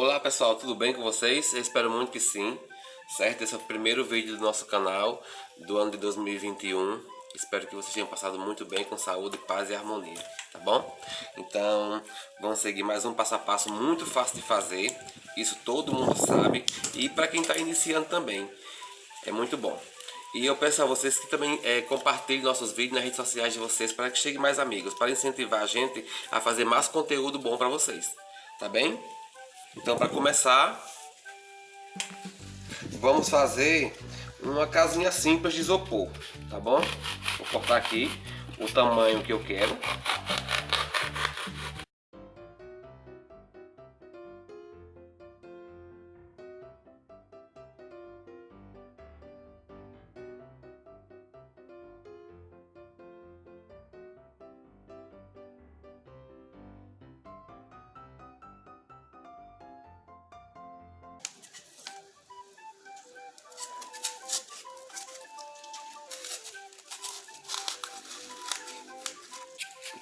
Olá pessoal, tudo bem com vocês? Eu espero muito que sim, certo? Esse é o primeiro vídeo do nosso canal do ano de 2021 Espero que vocês tenham passado muito bem com saúde, paz e harmonia, tá bom? Então, vamos seguir mais um passo a passo muito fácil de fazer Isso todo mundo sabe e para quem está iniciando também, é muito bom e eu peço a vocês que também é, compartilhem nossos vídeos nas redes sociais de vocês para que chegue mais amigos, para incentivar a gente a fazer mais conteúdo bom para vocês, tá bem? Então, para começar, vamos fazer uma casinha simples de isopor, tá bom? Vou cortar aqui o tamanho que eu quero.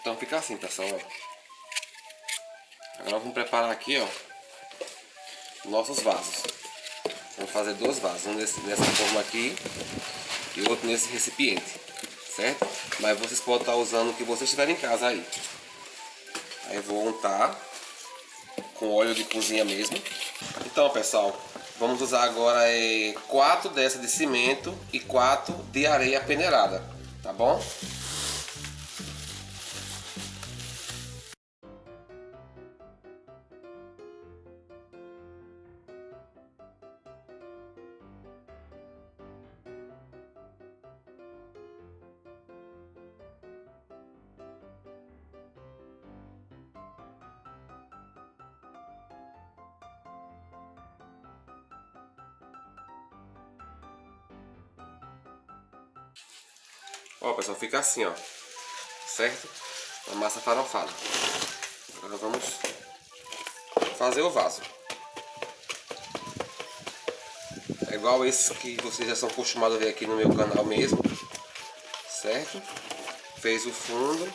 Então fica assim, pessoal, ó. Agora vamos preparar aqui, ó, nossos vasos. Vamos fazer dois vasos, um desse, dessa forma aqui e outro nesse recipiente, certo? Mas vocês podem estar usando o que vocês tiverem em casa aí. Aí vou untar com óleo de cozinha mesmo. Então, pessoal, vamos usar agora é, quatro dessas de cimento e quatro de areia peneirada, tá bom? Ó, pessoal, fica assim, ó. Certo? A massa farofada. Agora vamos fazer o vaso. É igual esse que vocês já são acostumados a ver aqui no meu canal mesmo. Certo? Fez o fundo.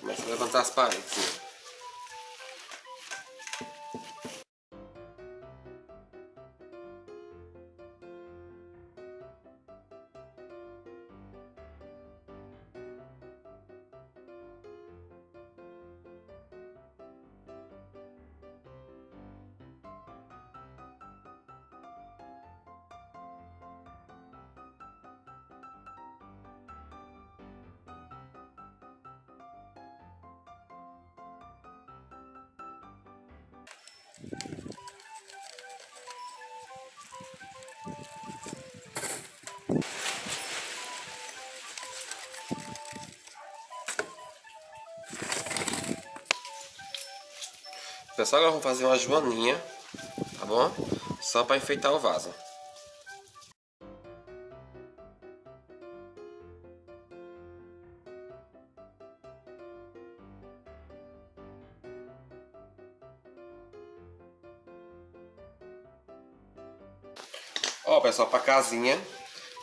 Começa a levantar as paredes. Pessoal, agora vamos fazer uma joaninha, tá bom? Só para enfeitar o vaso. Ó, pessoal, para casinha,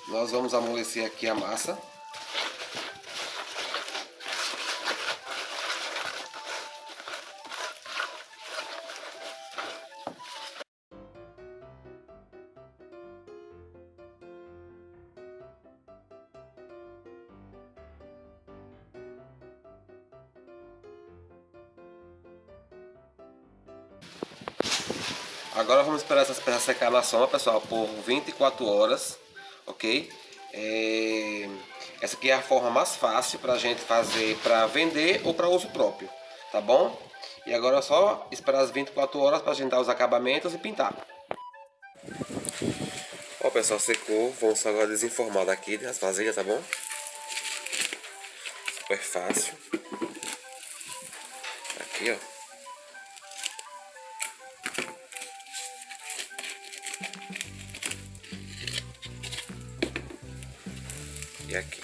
nós vamos amolecer aqui a massa. Agora vamos esperar essas peças secar na sombra, pessoal, por 24 horas, ok? É... Essa aqui é a forma mais fácil para a gente fazer para vender ou para uso próprio, tá bom? E agora é só esperar as 24 horas para a gente dar os acabamentos e pintar. Ó pessoal, secou, vamos só agora desenformar daqui das vasilhas, tá bom? Super fácil. E aqui.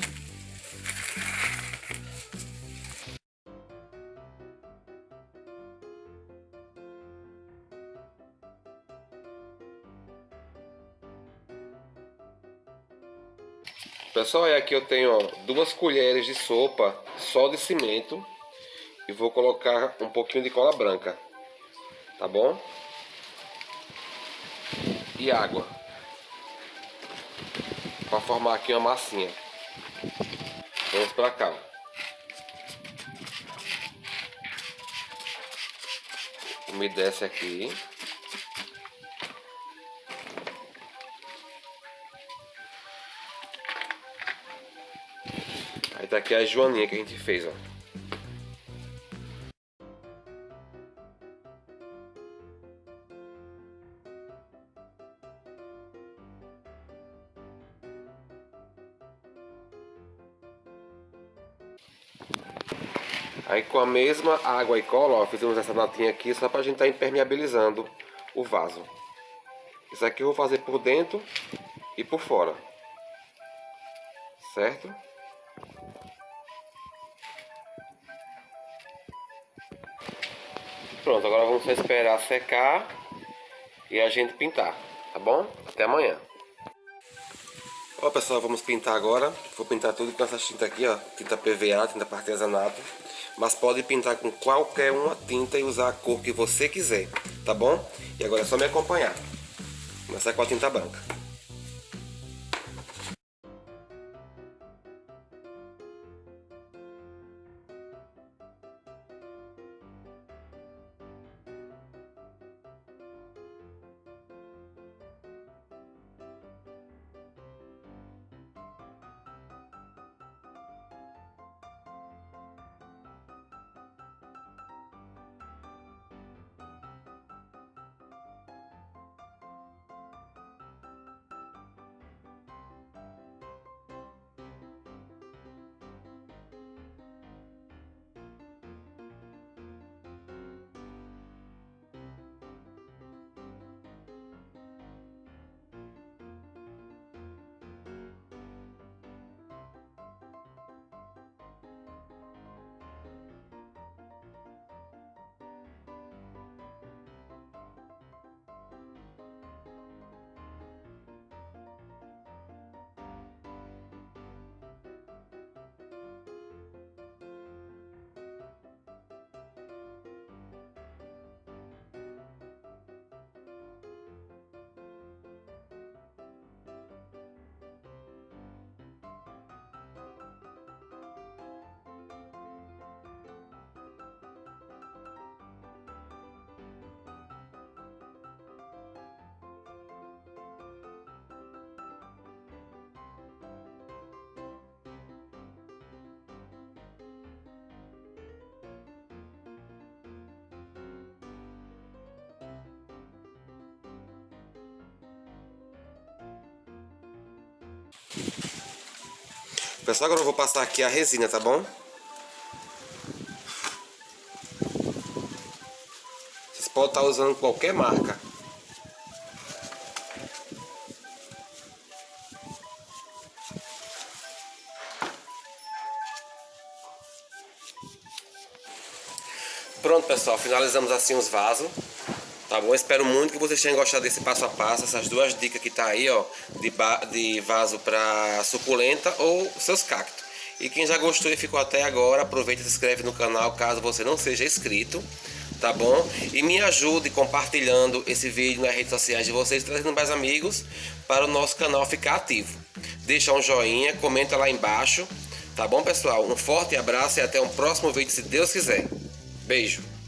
Pessoal, e aqui eu tenho ó, duas colheres de sopa só de cimento e vou colocar um pouquinho de cola branca, tá bom? e água. Para formar aqui uma massinha. Vamos para cá. Umedece aqui. Aí tá aqui a joaninha que a gente fez, ó. Aí com a mesma água e cola, ó, fizemos essa latinha aqui só pra gente estar tá impermeabilizando o vaso. Isso aqui eu vou fazer por dentro e por fora. Certo? Pronto, agora vamos esperar secar e a gente pintar, tá bom? Até amanhã. Ó pessoal, vamos pintar agora. Vou pintar tudo com essa tinta aqui, ó. Tinta PVA, tinta para artesanato. Mas pode pintar com qualquer uma tinta e usar a cor que você quiser, tá bom? E agora é só me acompanhar. Começar com a tinta branca. Pessoal, agora eu vou passar aqui a resina, tá bom? Vocês podem estar usando qualquer marca. Pronto, pessoal, finalizamos assim os vasos. Tá bom? Espero muito que vocês tenham gostado desse passo a passo, essas duas dicas que tá aí, ó, de, de vaso para suculenta ou seus cactos. E quem já gostou e ficou até agora, aproveita e se inscreve no canal caso você não seja inscrito, tá bom? E me ajude compartilhando esse vídeo nas redes sociais de vocês, trazendo mais amigos para o nosso canal ficar ativo. Deixa um joinha, comenta lá embaixo, tá bom pessoal? Um forte abraço e até um próximo vídeo se Deus quiser. Beijo!